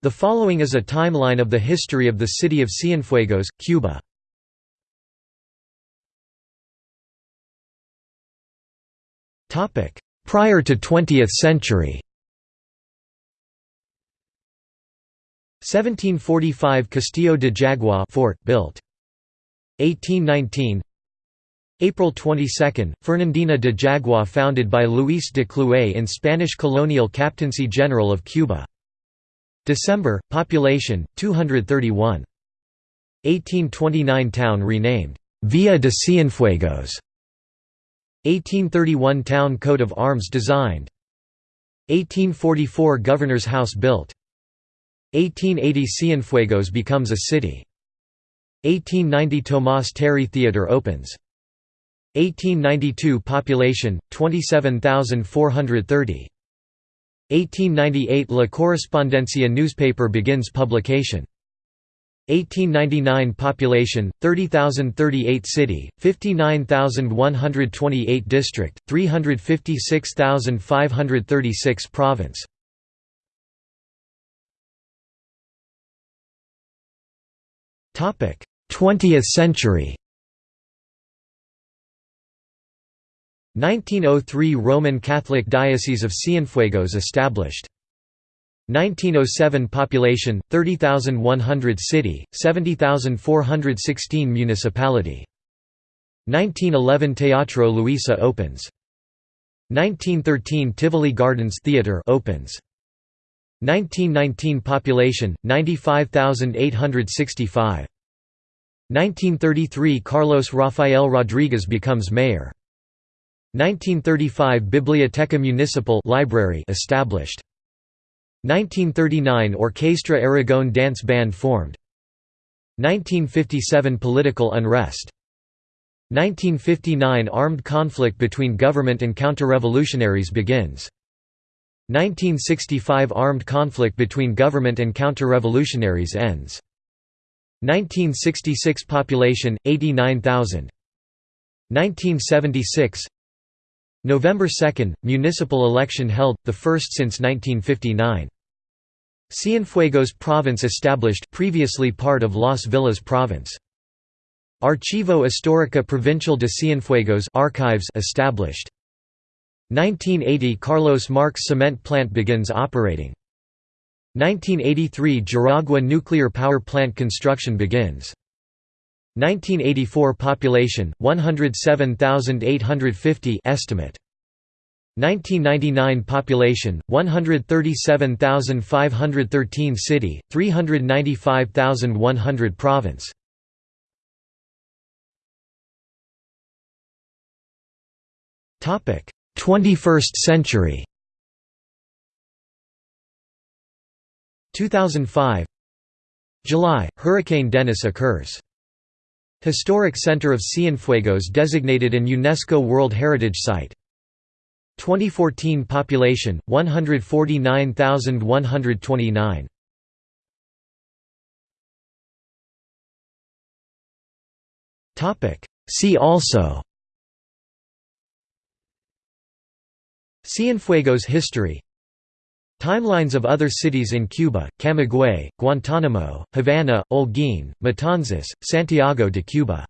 The following is a timeline of the history of the city of Cienfuegos, Cuba. Prior to 20th century. 1745 Castillo de Jagua fort built. 1819 April 22, Fernandina de Jagua founded by Luis de Clouet in Spanish colonial captaincy general of Cuba December, population, 231. 1829 Town renamed, Villa de Cienfuegos. 1831 Town coat of arms designed. 1844 Governor's House built. 1880 Cienfuegos becomes a city. 1890 Tomás Terry Theatre opens. 1892 Population, 27,430 1898 – La Correspondencia newspaper begins publication. 1899 Population, 30,038 City, 59,128 District, 356,536 Province 20th century 1903 Roman Catholic Diocese of Cienfuegos established. 1907 Population 30,100 City, 70,416 Municipality. 1911 Teatro Luisa opens. 1913 Tivoli Gardens Theatre opens. 1919 Population 95,865. 1933 Carlos Rafael Rodriguez becomes mayor. 1935 Biblioteca Municipal library established. 1939 Orquesta Aragon dance band formed. 1957 Political unrest. 1959 Armed conflict between government and counter-revolutionaries begins. 1965 Armed conflict between government and counter-revolutionaries ends. 1966 Population 89,000. 1976 November 2, municipal election held, the first since 1959. Cienfuegos Province established previously part of Las Villas Province. Archivo Histórica Provincial de Cienfuegos archives established. 1980 Carlos Marx cement plant begins operating. 1983 Juragua nuclear power plant construction begins. 1984 population 107,850 estimate. 1999 population 137,513 city 395,100 province. Topic 21st century. 2005 July Hurricane Dennis occurs Historic Center of Cienfuegos designated an UNESCO World Heritage Site. 2014 population 149,129. Topic See also Cienfuegos history Timelines of other cities in Cuba, Camagüey, Guantánamo, Havana, Holguín, Matanzas, Santiago de Cuba